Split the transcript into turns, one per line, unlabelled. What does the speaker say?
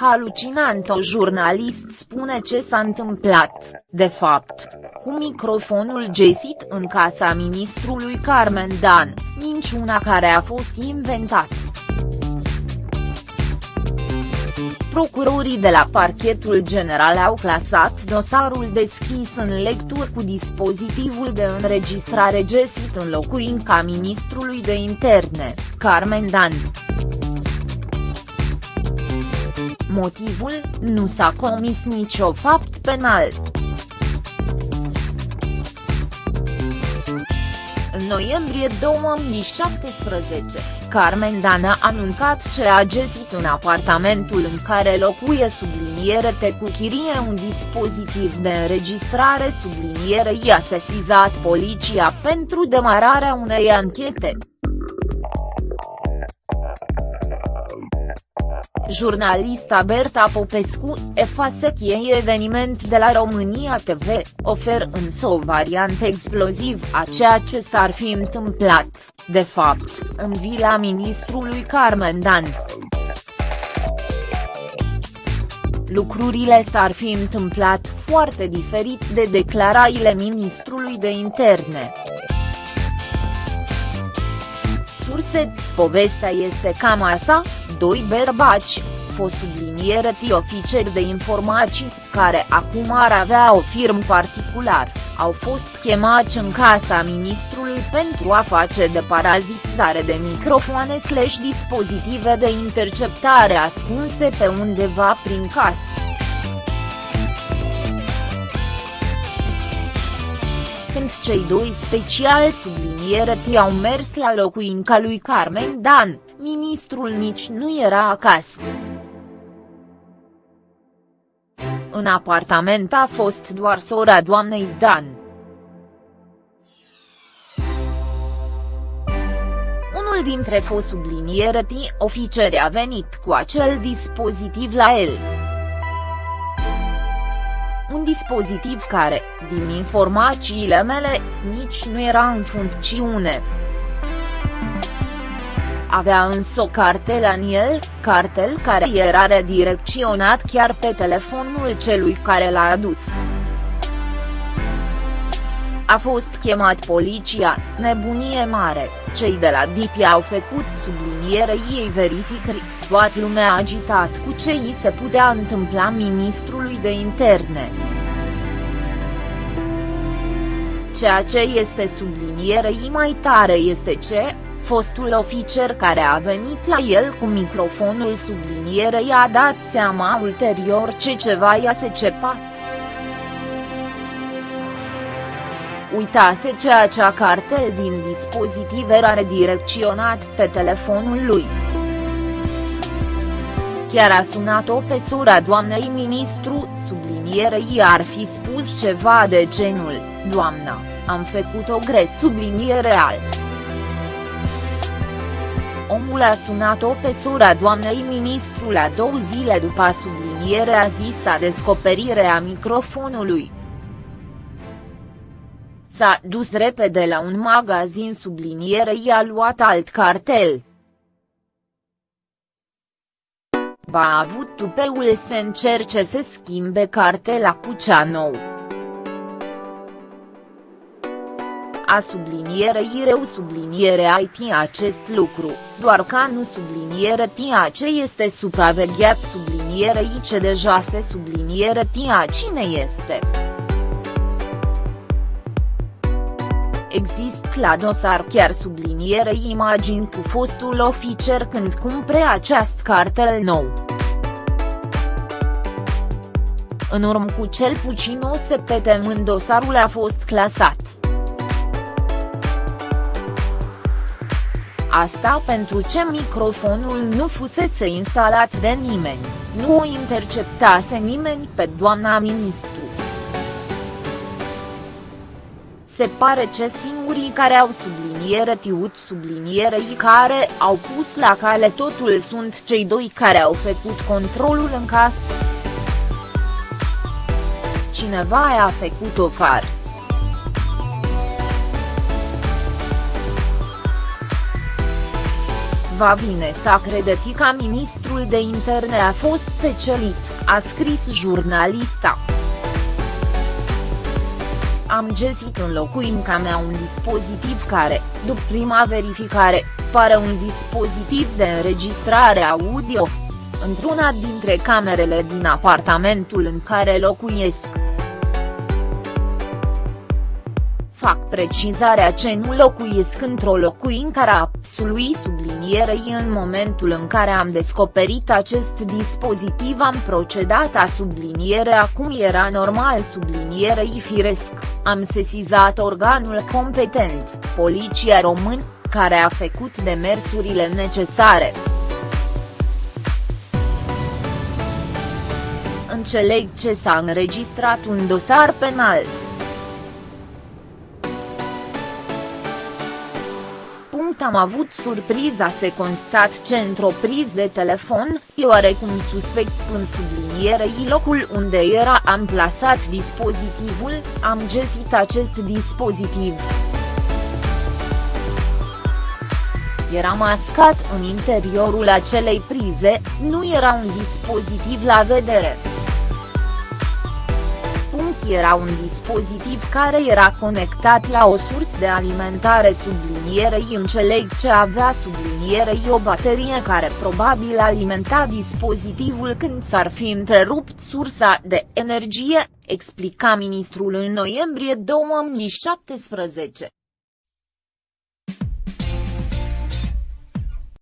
Halucinant o jurnalist spune ce s-a întâmplat, de fapt, cu microfonul gesit în casa ministrului Carmen Dan, minciuna care a fost inventat. Procurorii de la parchetul general au clasat dosarul deschis în lectură cu dispozitivul de înregistrare gesit în locuința ministrului de interne, Carmen Dan. Motivul, nu s-a comis nicio fapt penal. În noiembrie 2017, Carmen Dan a anuncat ce a găsit în apartamentul în care locuie subliniere te cu chirie un dispozitiv de înregistrare subliniere i-a sesizat poliția pentru demararea unei anchete. Jurnalista Berta Popescu, efasechie eveniment de la România TV, ofer însă o variantă exploziv a ceea ce s-ar fi întâmplat, de fapt, în vila ministrului Carmen Dan. Lucrurile s-ar fi întâmplat foarte diferit de declarațiile ministrului de interne. Surse, povestea este cam așa, doi bărbați, fost subliniere ti oficeri de informații, care acum ar avea o firmă particular, au fost chemați în casa ministrului pentru a face de parazitizare de microfoane slash dispozitive de interceptare ascunse pe undeva prin casă. când cei doi speciali subliniere au mers la locuința lui Carmen Dan, ministrul nici nu era acasă. În apartament a fost doar sora doamnei Dan. Unul dintre fost subliniere oficeri a venit cu acel dispozitiv la el. Un dispozitiv care, din informațiile mele, nici nu era în funcțiune. Avea însă o cartelă în el, cartel care era redirecționat chiar pe telefonul celui care l-a adus. A fost chemat poliția, nebunie mare, cei de la DIPI au făcut subliniere ei verificări, toată lumea agitat cu ce i se putea întâmpla ministrului de interne. Ceea ce este sublinierei mai tare este ce, fostul oficer care a venit la el cu microfonul sublinierei a dat seama ulterior ce ceva i-a secepat. Uitase ce acea cartel din dispozitiv era redirecționat pe telefonul lui. Chiar a sunat-o pe sora doamnei ministru, sublinierei ar fi spus ceva de genul, doamna, am făcut o gres subliniere al. Omul a sunat-o pe sora doamnei ministru la două zile după sublinierea zisa descoperire a microfonului. S-a dus repede la un magazin subliniere i-a luat alt cartel. Ba a avut tupeul să încerce să schimbe cartela cu cea nouă. A sublinierei rău subliniere IT acest lucru, doar ca nu subliniere tia ce este supravegheat sublinierei ce deja se subliniere tia cine este. Există la dosar chiar sublinierei imagini cu fostul oficer când cumpre acest cartel nou. În urmă cu cel puțin o săptămână dosarul a fost clasat. Asta pentru ce microfonul nu fusese instalat de nimeni, nu o interceptase nimeni pe doamna ministru. Se pare ce singurii care au subliniere tiut sublinierei care au pus la cale totul sunt cei doi care au făcut controlul în casă. Cineva a făcut o fars. va vine să crede că ministrul de interne a fost pecelit, a scris jurnalista. Am găsit în locuința mea un dispozitiv care, după prima verificare, pare un dispozitiv de înregistrare audio. Într-una dintre camerele din apartamentul în care locuiesc. Fac precizarea ce nu locuiesc într-o locuință a absolui sublinierei în momentul în care am descoperit acest dispozitiv am procedat a subliniere acum era normal sublinierei firesc, am sesizat organul competent, Poliția Român, care a făcut demersurile necesare. Înțeleg ce s-a înregistrat un dosar penal. Am avut surpriza să constat ce într-o priz de telefon, e oarecum suspect în sublinierei locul unde era amplasat dispozitivul, am găsit acest dispozitiv. Era mascat în interiorul acelei prize, nu era un dispozitiv la vedere era un dispozitiv care era conectat la o sursă de alimentare sublinierei înțeleg ce avea sublinierei o baterie care probabil alimenta dispozitivul când s-ar fi întrerupt sursa de energie, explica ministrul în noiembrie 2017.